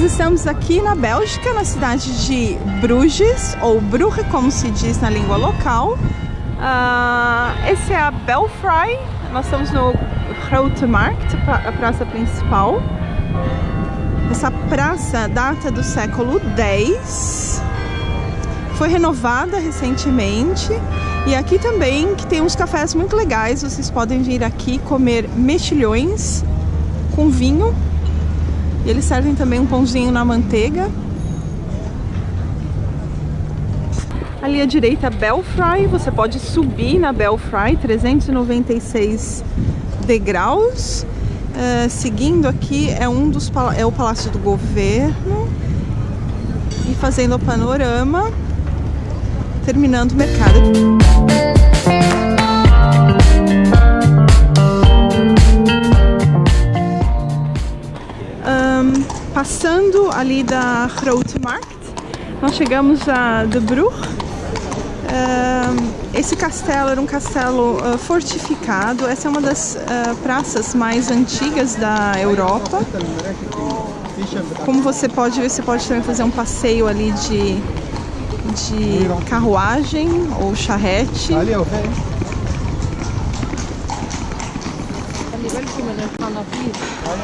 estamos aqui na Bélgica, na cidade de Bruges, ou Brugge, como se diz na língua local. Uh, esse é a Belfry, nós estamos no Grote Markt, a praça principal. Essa praça data do século X, foi renovada recentemente. E aqui também que tem uns cafés muito legais, vocês podem vir aqui comer mexilhões com vinho e eles servem também um pãozinho na manteiga. Ali à direita, Belfry. Você pode subir na Belfry, 396 degraus. Uh, seguindo aqui é um dos é o Palácio do Governo. E fazendo o panorama, terminando o mercado. Ali da Grote Markt, nós chegamos a De Brugge. Uh, esse castelo era um castelo uh, fortificado, essa é uma das uh, praças mais antigas da Europa. Como você pode ver, você pode também fazer um passeio ali de, de carruagem ou charrete.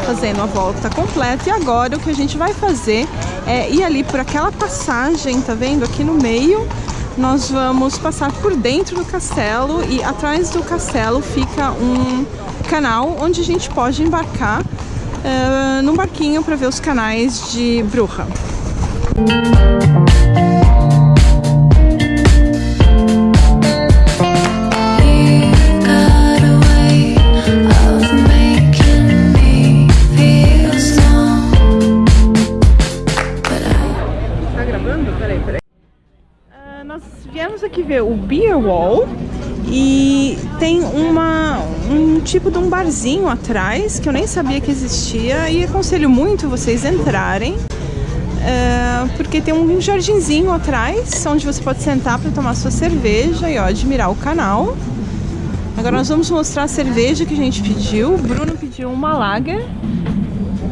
Fazendo a volta completa. E agora o que a gente vai fazer é ir ali por aquela passagem, tá vendo? Aqui no meio, nós vamos passar por dentro do castelo e atrás do castelo fica um canal onde a gente pode embarcar uh, num barquinho para ver os canais de Bruja. Aqui ver o Beer Wall e tem uma, um tipo de um barzinho atrás que eu nem sabia que existia e aconselho muito vocês entrarem uh, porque tem um jardinzinho atrás onde você pode sentar para tomar sua cerveja e ó, admirar o canal. Agora nós vamos mostrar a cerveja que a gente pediu. O Bruno pediu uma lager.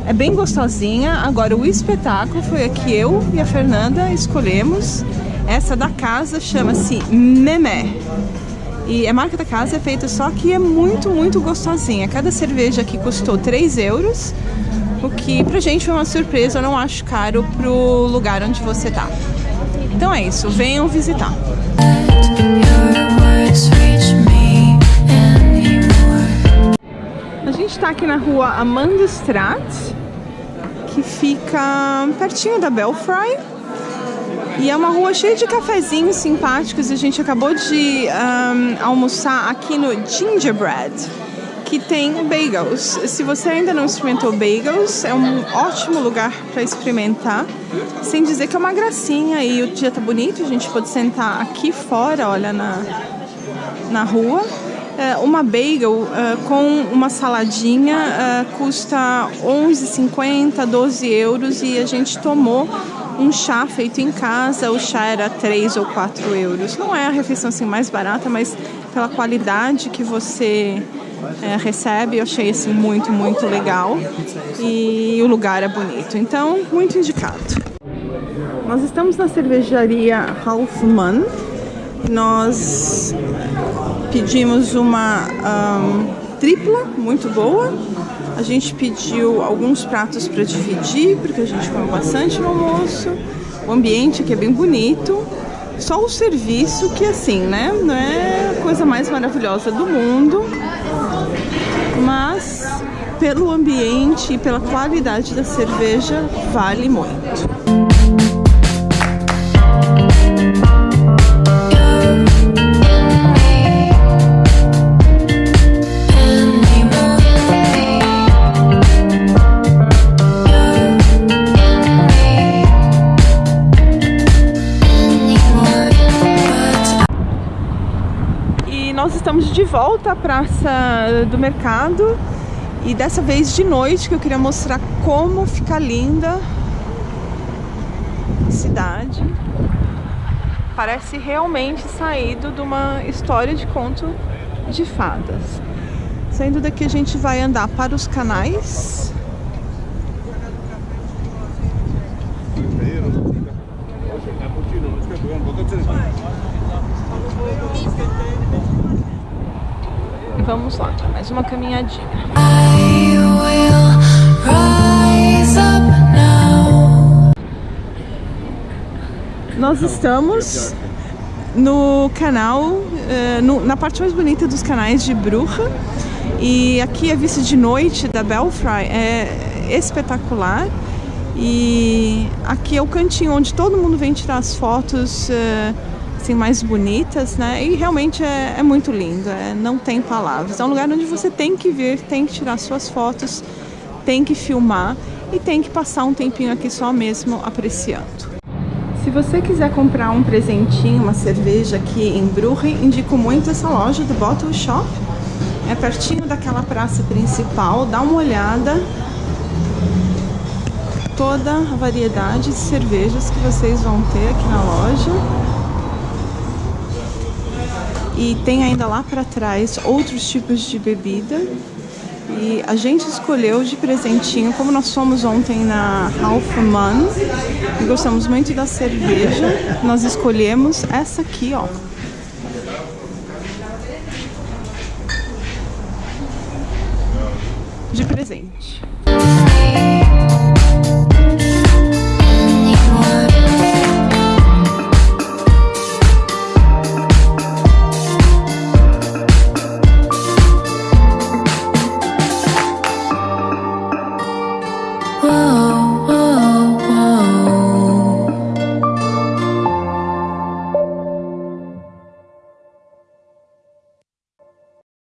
É bem gostosinha. Agora o espetáculo foi a que eu e a Fernanda escolhemos. Essa da casa chama-se Memé. E a marca da casa é feita só que é muito, muito gostosinha. Cada cerveja aqui custou 3 euros, o que pra gente foi uma surpresa, eu não acho caro pro lugar onde você tá. Então é isso, venham visitar. A gente está aqui na rua Amanda Straat, que fica pertinho da Belfry. E é uma rua cheia de cafezinhos simpáticos. A gente acabou de um, almoçar aqui no Gingerbread, que tem bagels. Se você ainda não experimentou bagels, é um ótimo lugar para experimentar. Sem dizer que é uma gracinha e o dia tá bonito, a gente pode sentar aqui fora, olha, na, na rua. Uh, uma bagel uh, com uma saladinha uh, custa 11,50, 12 euros e a gente tomou um chá feito em casa, o chá era 3 ou 4 euros. Não é a refeição assim mais barata, mas pela qualidade que você é, recebe, eu achei assim muito, muito legal. E o lugar é bonito, então muito indicado. Nós estamos na cervejaria Halfman. Nós pedimos uma um, tripla muito boa a gente pediu alguns pratos para dividir, porque a gente comeu bastante no almoço. O ambiente aqui é bem bonito. Só o serviço que assim, né? Não é a coisa mais maravilhosa do mundo. Mas pelo ambiente e pela qualidade da cerveja, vale muito. Estamos de volta à praça do mercado e dessa vez de noite que eu queria mostrar como fica linda a cidade. Parece realmente saído de uma história de conto de fadas. Saindo daqui a gente vai andar para os canais. E vamos lá, mais uma caminhadinha. I will rise up now. Nós estamos no canal, eh, no- na parte mais bonita dos canais de Bruja. E aqui a vista de noite da Belfry é espetacular. E aqui é o cantinho onde todo mundo vem tirar as fotos eh, assim, mais bonitas, né? E realmente é, é muito lindo, é- não tem palavras. É um lugar onde você tem que vir, tem que tirar suas fotos, tem que filmar e tem que passar um tempinho aqui só mesmo apreciando. Se você quiser comprar um presentinho, uma cerveja aqui em Brugge, indico muito essa loja do Bottle Shop. É pertinho daquela praça principal, dá uma olhada. Toda a variedade de cervejas que vocês vão ter aqui na loja. E tem ainda lá para trás outros tipos de bebida. E a gente escolheu de presentinho, como nós fomos ontem na Half Man, e gostamos muito da cerveja, nós escolhemos essa aqui, ó. De presente.